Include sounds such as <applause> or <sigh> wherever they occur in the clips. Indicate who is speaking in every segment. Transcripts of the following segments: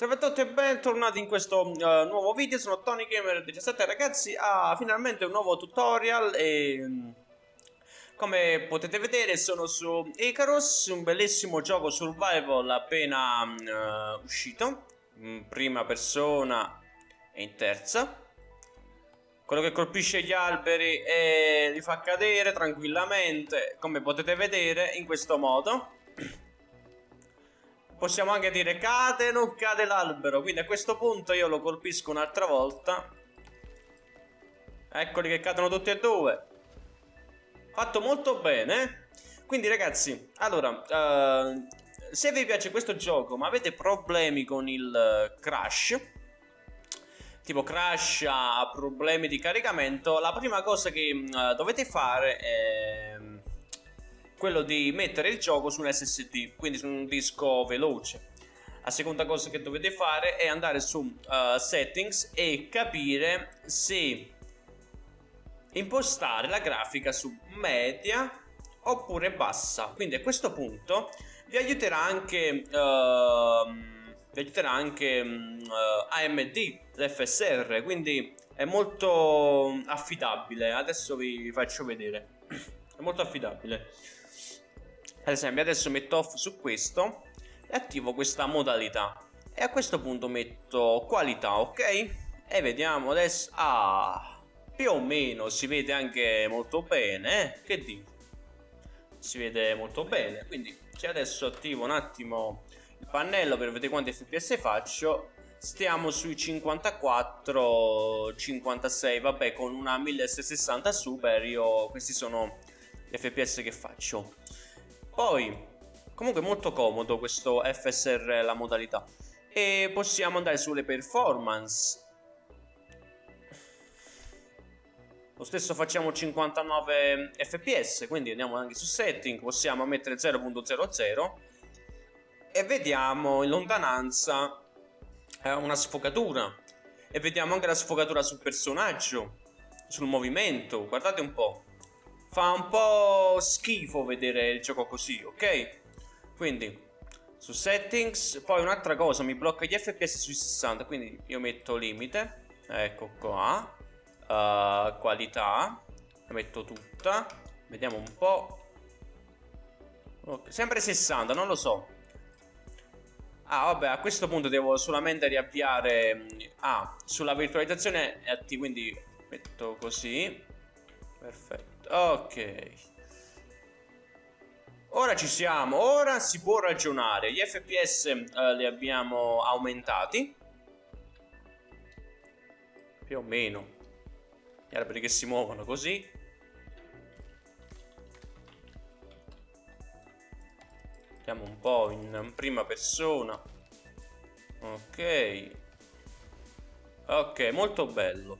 Speaker 1: Salve a tutti e bentornati in questo uh, nuovo video, sono Tony Gamer 17 ragazzi, ah, finalmente un nuovo tutorial e um, come potete vedere sono su Icarus, un bellissimo gioco survival appena uh, uscito, in prima persona e in terza. Quello che colpisce gli alberi e li fa cadere tranquillamente, come potete vedere in questo modo possiamo anche dire cade non cade l'albero quindi a questo punto io lo colpisco un'altra volta. Eccoli che cadono tutti e due. Fatto molto bene. Quindi ragazzi allora uh, se vi piace questo gioco ma avete problemi con il crash tipo crash ha problemi di caricamento la prima cosa che uh, dovete fare è quello di mettere il gioco su un SSD, quindi su un disco veloce. La seconda cosa che dovete fare è andare su uh, settings e capire se impostare la grafica su media oppure bassa. Quindi a questo punto vi aiuterà anche, uh, vi aiuterà anche uh, AMD, l'FSR, quindi è molto affidabile. Adesso vi faccio vedere. È molto affidabile ad esempio adesso metto off su questo e attivo questa modalità. E a questo punto metto qualità ok? E vediamo adesso. Ah più o meno si vede anche molto bene eh? che dico? Si vede molto bene. Quindi se adesso attivo un attimo il pannello per vedere quanti fps faccio stiamo sui 54 56 vabbè con una 1660 super io questi sono gli fps che faccio poi, comunque molto comodo questo FSR la modalità. E possiamo andare sulle performance. Lo stesso facciamo 59 fps, quindi andiamo anche su setting, possiamo mettere 0.00 e vediamo in lontananza eh, una sfocatura e vediamo anche la sfocatura sul personaggio, sul movimento, guardate un po' fa un po' schifo vedere il gioco così, ok? Quindi su settings, poi un'altra cosa, mi blocca gli fps sui 60, quindi io metto limite, ecco qua, uh, qualità, la metto tutta, vediamo un po', okay. sempre 60, non lo so, Ah, vabbè, a questo punto devo solamente riavviare... Ah, sulla virtualizzazione è attivo, quindi metto così. Perfetto, ok. Ora ci siamo, ora si può ragionare. Gli FPS eh, li abbiamo aumentati. Più o meno. Gli alberi che si muovono così. Andiamo un po' in prima persona. Ok. Ok, molto bello.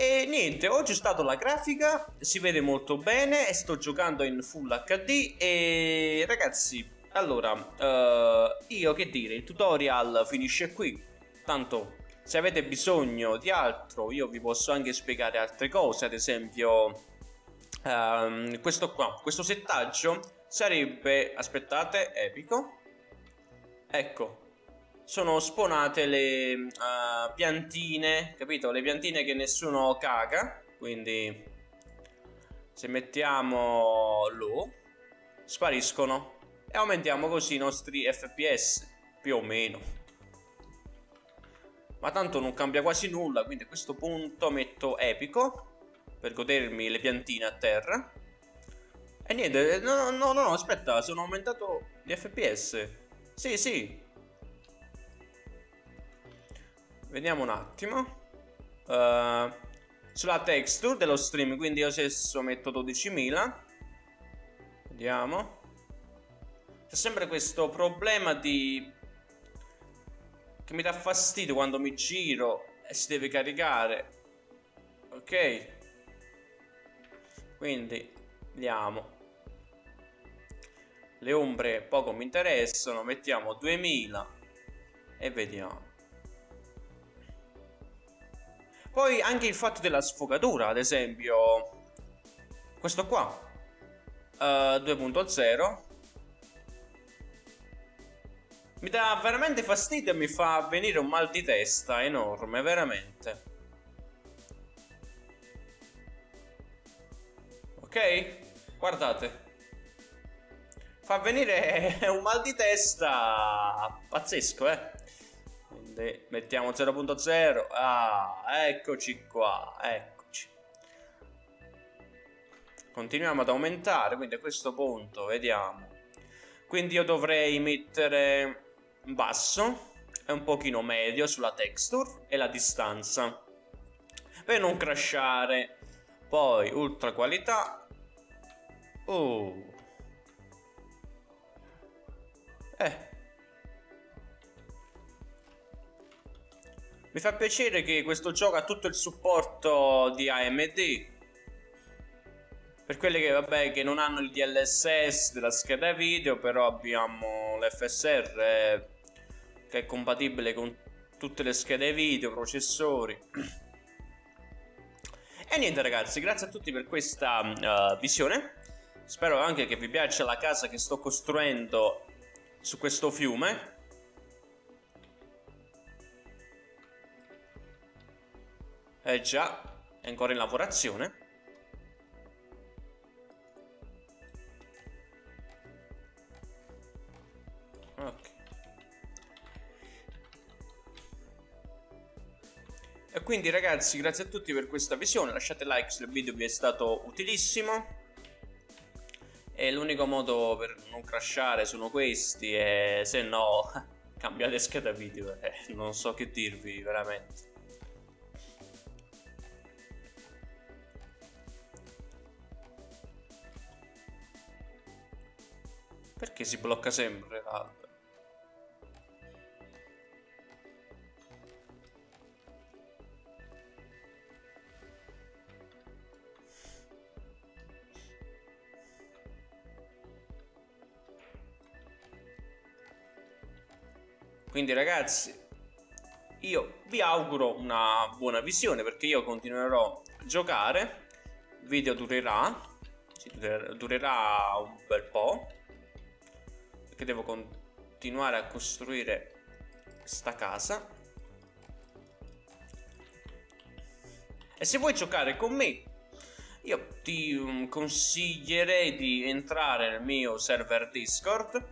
Speaker 1: E niente, oggi è stata la grafica, si vede molto bene e sto giocando in Full HD e ragazzi, allora, uh, io che dire, il tutorial finisce qui, tanto se avete bisogno di altro io vi posso anche spiegare altre cose, ad esempio um, questo qua, questo settaggio sarebbe, aspettate, epico, ecco, sono spawnate le uh, piantine, capito? Le piantine che nessuno caga, quindi se mettiamo low spariscono e aumentiamo così i nostri fps, più o meno. Ma tanto non cambia quasi nulla, quindi a questo punto metto epico per godermi le piantine a terra. E niente, no, no, no, aspetta, sono aumentato gli fps. Sì, sì, Vediamo un attimo. Uh, sulla texture dello stream, quindi io stesso metto 12.000. Vediamo. C'è sempre questo problema di... Che mi dà fastidio quando mi giro e si deve caricare. Ok. Quindi, vediamo. Le ombre poco mi interessano, mettiamo 2000 e vediamo. Poi anche il fatto della sfogatura, ad esempio, questo qua, uh, 2.0. Mi dà veramente fastidio e mi fa venire un mal di testa enorme, veramente. Ok? Guardate. Fa venire <laughs> un mal di testa pazzesco, eh. Quindi mettiamo 0.0. Ah, eccoci qua, eccoci. Continuiamo ad aumentare, quindi a questo punto vediamo. Quindi io dovrei mettere basso e un pochino medio sulla texture e la distanza per non crashare poi ultra qualità oh eh mi fa piacere che questo gioco ha tutto il supporto di AMD per quelli che, vabbè, che non hanno il DLSS della scheda video però abbiamo l'FSR che è compatibile con tutte le schede video, processori. E niente ragazzi, grazie a tutti per questa uh, visione. Spero anche che vi piaccia la casa che sto costruendo su questo fiume. Eh già, è ancora in lavorazione. E quindi ragazzi grazie a tutti per questa visione, lasciate like se il video vi è stato utilissimo e l'unico modo per non crashare sono questi e se no <laughs> cambiate scheda video, eh, non so che dirvi veramente. Perché si blocca sempre l'albero? Quindi ragazzi, io vi auguro una buona visione perché io continuerò a giocare. Il video durerà, durerà un bel po'. Perché devo continuare a costruire questa casa. E se vuoi giocare con me, io ti um, consiglierei di entrare nel mio server Discord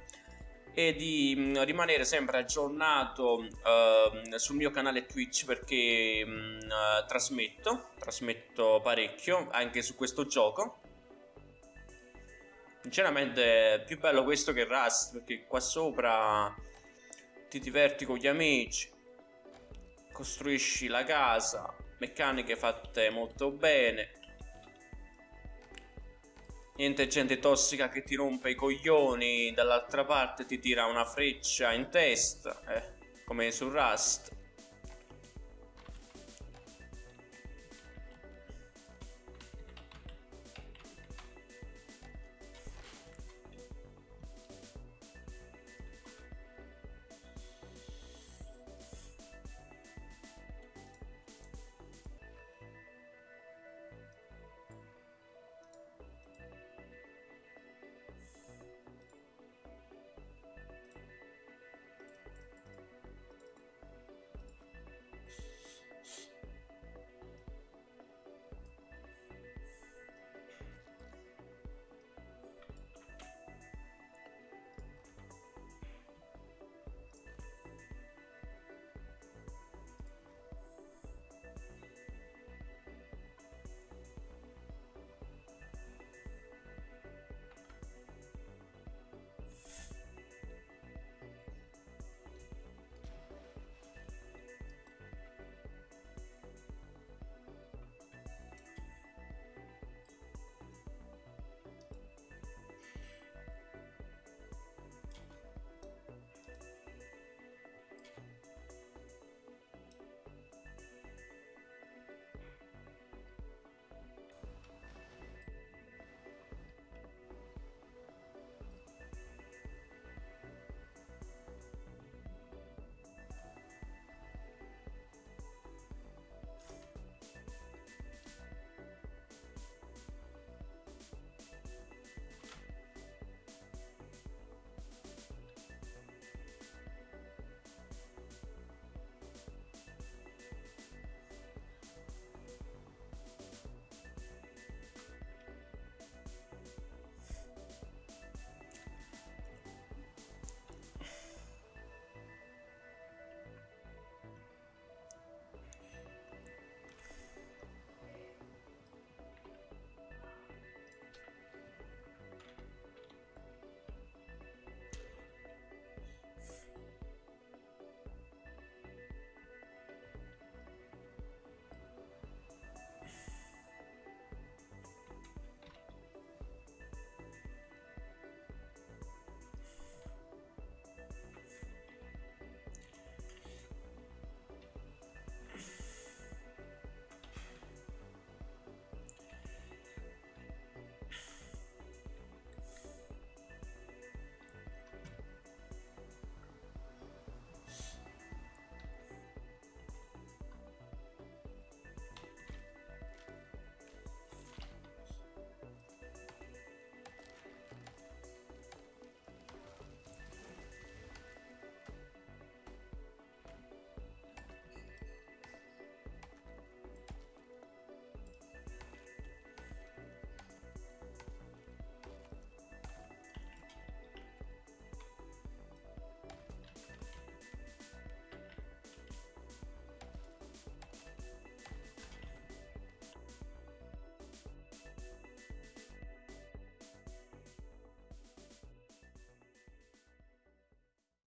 Speaker 1: e di mm, rimanere sempre aggiornato uh, sul mio canale Twitch perché mm, uh, trasmetto, trasmetto parecchio anche su questo gioco. Sinceramente è più bello questo che Rust perché qua sopra ti diverti con gli amici, costruisci la casa, meccaniche fatte molto bene, Niente gente tossica che ti rompe i coglioni, dall'altra parte ti tira una freccia in testa, eh, come su Rust.